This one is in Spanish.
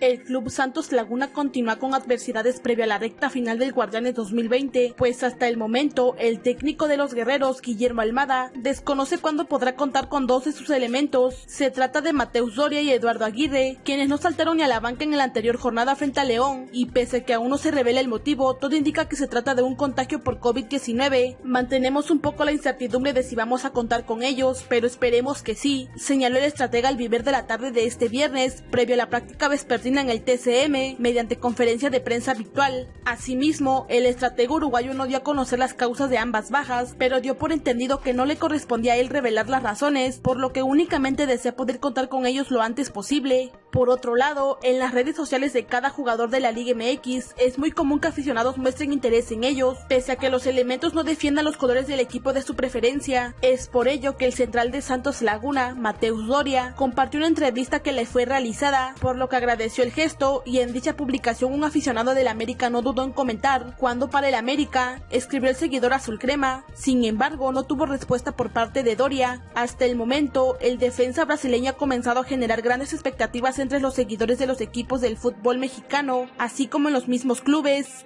El Club Santos Laguna continúa con adversidades previo a la recta final del Guardianes 2020, pues hasta el momento el técnico de los guerreros, Guillermo Almada, desconoce cuándo podrá contar con dos de sus elementos. Se trata de Mateus Doria y Eduardo Aguirre, quienes no saltaron ni a la banca en la anterior jornada frente a León, y pese a que aún no se revela el motivo, todo indica que se trata de un contagio por COVID-19. Mantenemos un poco la incertidumbre de si vamos a contar con ellos, pero esperemos que sí, señaló el estratega al vivir de la tarde de este viernes, previo a la práctica vespertina en el TCM, mediante conferencia de prensa virtual. Asimismo, el estratega uruguayo no dio a conocer las causas de ambas bajas, pero dio por entendido que no le correspondía a él revelar las razones, por lo que únicamente desea poder contar con ellos lo antes posible. Por otro lado, en las redes sociales de cada jugador de la Liga MX es muy común que aficionados muestren interés en ellos, pese a que los elementos no defiendan los colores del equipo de su preferencia. Es por ello que el central de Santos Laguna, Mateus Doria, compartió una entrevista que le fue realizada, por lo que agradeció el gesto y en dicha publicación un aficionado del América no dudó en comentar cuando para el América, escribió el seguidor azul crema. Sin embargo, no tuvo respuesta por parte de Doria. Hasta el momento, el defensa brasileño ha comenzado a generar grandes expectativas entre los seguidores de los equipos del fútbol mexicano, así como en los mismos clubes.